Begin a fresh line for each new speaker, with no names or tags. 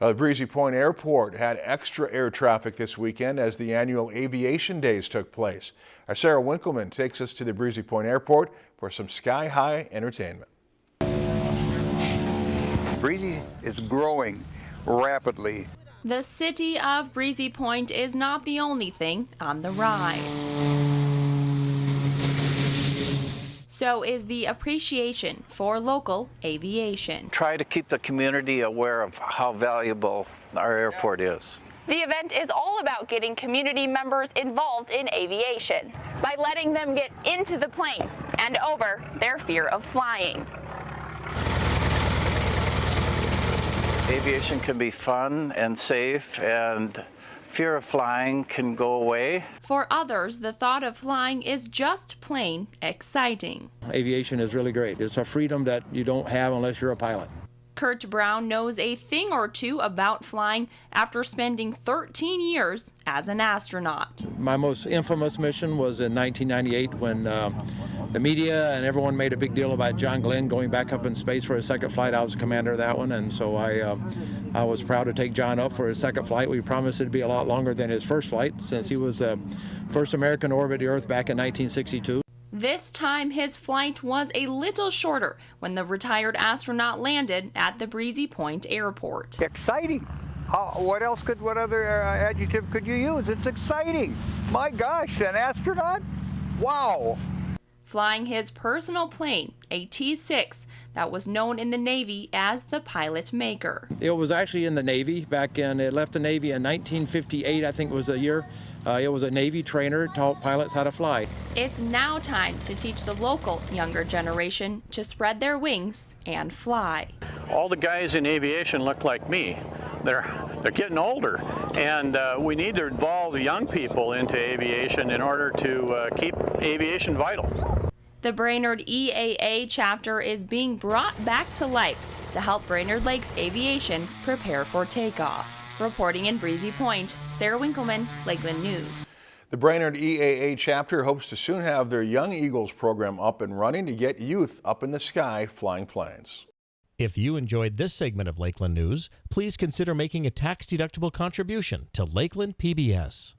Uh, Breezy Point Airport had extra air traffic this weekend as the annual aviation days took place. Our Sarah Winkleman takes us to the Breezy Point Airport for some sky high entertainment.
Breezy is growing rapidly.
The city of Breezy Point is not the only thing on the rise. So is the appreciation for local aviation.
Try to keep the community aware of how valuable our airport is.
The event is all about getting community members involved in aviation by letting them get into the plane and over their fear of flying.
Aviation can be fun and safe and fear of flying can go away.
For others, the thought of flying is just plain exciting.
Aviation is really great. It's a freedom that you don't have unless you're a pilot.
Curt Brown knows a thing or two about flying after spending 13 years as an astronaut.
My most infamous mission was in 1998 when uh, the media and everyone made a big deal about John Glenn going back up in space for his second flight. I was the commander of that one, and so I, uh, I was proud to take John up for his second flight. We promised it'd be a lot longer than his first flight since he was the first American to orbit the Earth back in 1962.
This time, his flight was a little shorter when the retired astronaut landed at the Breezy Point Airport.
Exciting. How, what else could, what other uh, adjective could you use? It's exciting. My gosh, an astronaut? Wow.
Flying his personal plane, a T-6, that was known in the Navy as the Pilot Maker.
It was actually in the Navy back in, it left the Navy in 1958, I think was the year. Uh, it was a Navy trainer, taught pilots how to fly.
It's now time to teach the local younger generation to spread their wings and fly.
All the guys in aviation look like me. They're, they're getting older, and uh, we need to involve young people into aviation in order to uh, keep aviation vital.
The Brainerd EAA chapter is being brought back to life to help Brainerd Lakes Aviation prepare for takeoff. Reporting in Breezy Point, Sarah Winkleman, Lakeland News.
The Brainerd EAA chapter hopes to soon have their Young Eagles program up and running to get youth up in the sky flying planes.
If you enjoyed this segment of Lakeland News, please consider making a tax-deductible contribution to Lakeland PBS.